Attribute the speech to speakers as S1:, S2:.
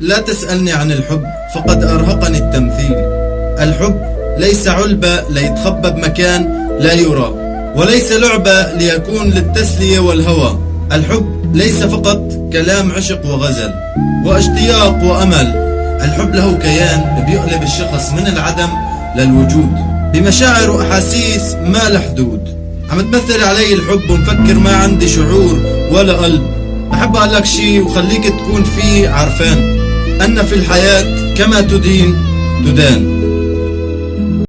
S1: لا تسألني عن الحب فقد أرهقني التمثيل. الحب ليس علبة ليتخبى بمكان لا يرى وليس لعبة ليكون للتسلية والهوى. الحب ليس فقط كلام عشق وغزل واشتياق وأمل. الحب له كيان بيقلب الشخص من العدم للوجود. بمشاعر وأحاسيس ما لها حدود عم تمثل علي الحب ومفكر ما عندي شعور ولا قلب. بحب أقول لك شي وخليك تكون فيه عرفان أن في الحياة كما تدين تدان.